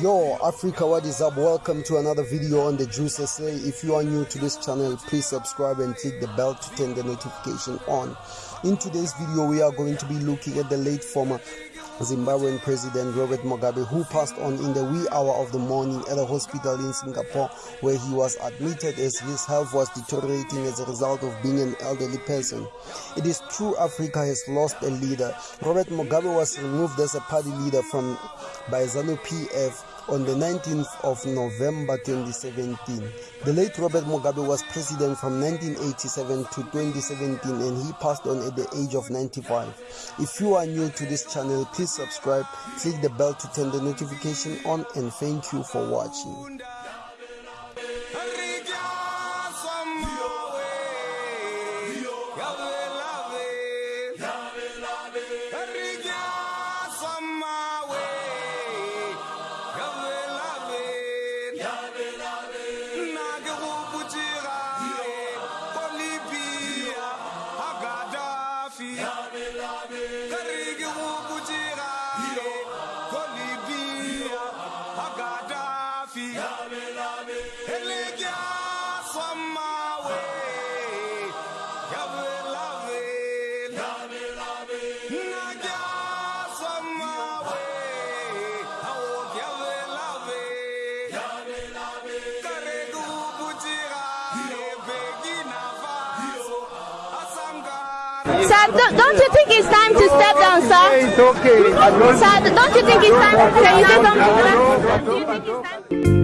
Yo, Africa, what is up? Welcome to another video on the Juice SA. If you are new to this channel, please subscribe and click the bell to turn the notification on. In today's video, we are going to be looking at the late former Zimbabwean President Robert Mugabe, who passed on in the wee hour of the morning at a hospital in Singapore, where he was admitted as his health was deteriorating as a result of being an elderly person. It is true Africa has lost a leader. Robert Mugabe was removed as a party leader from by ZANU PF on the 19th of November 2017. The late Robert Mugabe was president from 1987 to 2017 and he passed on at the age of 95. If you are new to this channel, please subscribe, click the bell to turn the notification on and thank you for watching. Sir, don't, don't you think it's time to step down, sir? It's okay. I don't, Sir, don't you think it's time? Can you say something to? Do you think it's time?